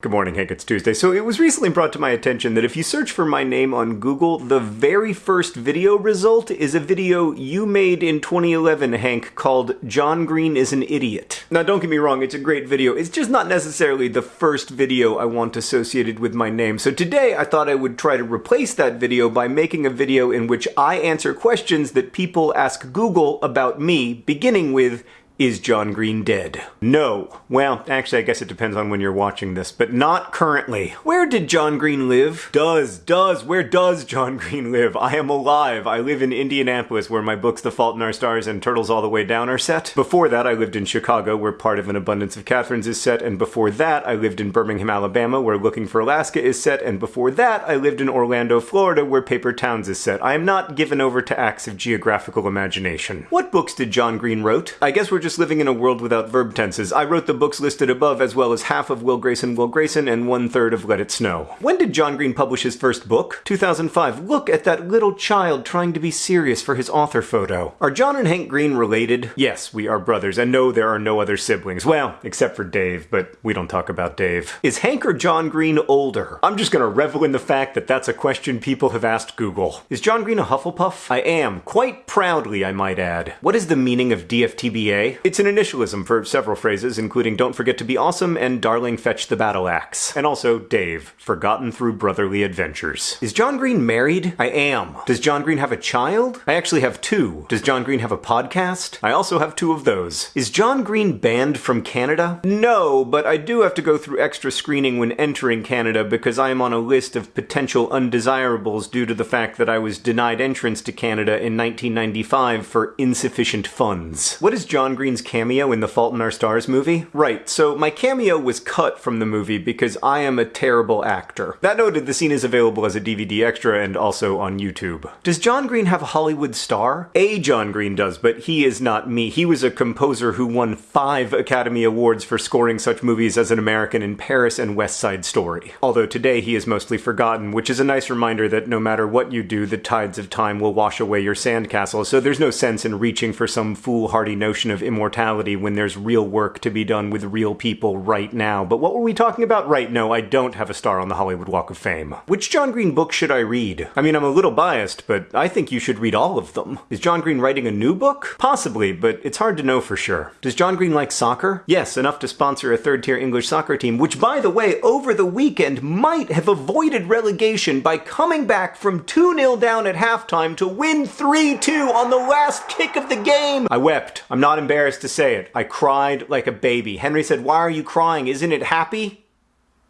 Good morning, Hank. It's Tuesday. So it was recently brought to my attention that if you search for my name on Google, the very first video result is a video you made in 2011, Hank, called John Green is an Idiot. Now, don't get me wrong, it's a great video. It's just not necessarily the first video I want associated with my name. So today I thought I would try to replace that video by making a video in which I answer questions that people ask Google about me, beginning with, is John Green dead? No. Well, actually, I guess it depends on when you're watching this, but not currently. Where did John Green live? Does, does, where does John Green live? I am alive. I live in Indianapolis, where my books The Fault in Our Stars and Turtles All the Way Down are set. Before that, I lived in Chicago, where part of An Abundance of Katherines is set, and before that, I lived in Birmingham, Alabama, where Looking for Alaska is set, and before that, I lived in Orlando, Florida, where Paper Towns is set. I am not given over to acts of geographical imagination. What books did John Green wrote? I guess we're just living in a world without verb tenses. I wrote the books listed above as well as half of Will Grayson, Will Grayson, and one third of Let It Snow. When did John Green publish his first book? 2005. Look at that little child trying to be serious for his author photo. Are John and Hank Green related? Yes, we are brothers, and no, there are no other siblings. Well, except for Dave, but we don't talk about Dave. Is Hank or John Green older? I'm just gonna revel in the fact that that's a question people have asked Google. Is John Green a Hufflepuff? I am, quite proudly, I might add. What is the meaning of DFTBA? It's an initialism for several phrases, including Don't Forget to Be Awesome and Darling Fetch the Battle Axe. And also Dave, Forgotten Through Brotherly Adventures. Is John Green married? I am. Does John Green have a child? I actually have two. Does John Green have a podcast? I also have two of those. Is John Green banned from Canada? No, but I do have to go through extra screening when entering Canada because I am on a list of potential undesirables due to the fact that I was denied entrance to Canada in 1995 for insufficient funds. What is John Green's cameo? in the Fault in Our Stars movie? Right, so my cameo was cut from the movie because I am a terrible actor. That noted, the scene is available as a DVD extra and also on YouTube. Does John Green have a Hollywood star? A John Green does, but he is not me. He was a composer who won five Academy Awards for scoring such movies as An American in Paris and West Side Story. Although today he is mostly forgotten, which is a nice reminder that no matter what you do, the tides of time will wash away your sandcastle, so there's no sense in reaching for some foolhardy notion of immortality when there's real work to be done with real people right now. But what were we talking about? Right, no, I don't have a star on the Hollywood Walk of Fame. Which John Green book should I read? I mean, I'm a little biased, but I think you should read all of them. Is John Green writing a new book? Possibly, but it's hard to know for sure. Does John Green like soccer? Yes, enough to sponsor a third tier English soccer team, which by the way, over the weekend might have avoided relegation by coming back from 2 0 down at halftime to win 3 2 on the last kick of the game. I wept. I'm not embarrassed to say say it. I cried like a baby. Henry said, Why are you crying? Isn't it happy?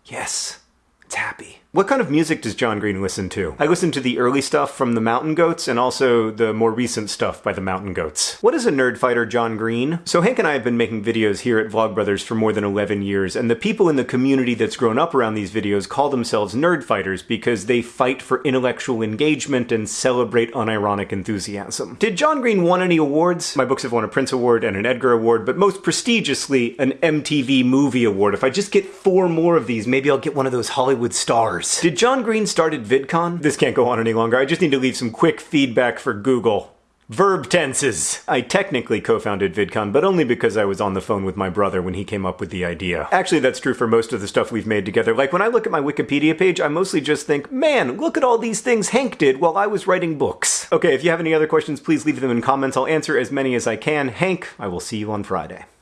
Yes, it's happy. What kind of music does John Green listen to? I listen to the early stuff from the Mountain Goats and also the more recent stuff by the Mountain Goats. What is a nerd fighter John Green? So Hank and I have been making videos here at Vlogbrothers for more than 11 years, and the people in the community that's grown up around these videos call themselves nerd fighters because they fight for intellectual engagement and celebrate unironic enthusiasm. Did John Green won any awards? My books have won a Printz Award and an Edgar Award, but most prestigiously, an MTV Movie Award. If I just get four more of these, maybe I'll get one of those Hollywood stars. Did John Green start at VidCon? This can't go on any longer. I just need to leave some quick feedback for Google. Verb tenses. I technically co-founded VidCon, but only because I was on the phone with my brother when he came up with the idea. Actually, that's true for most of the stuff we've made together. Like when I look at my Wikipedia page, I mostly just think, man, look at all these things Hank did while I was writing books. Okay, if you have any other questions, please leave them in comments. I'll answer as many as I can. Hank, I will see you on Friday.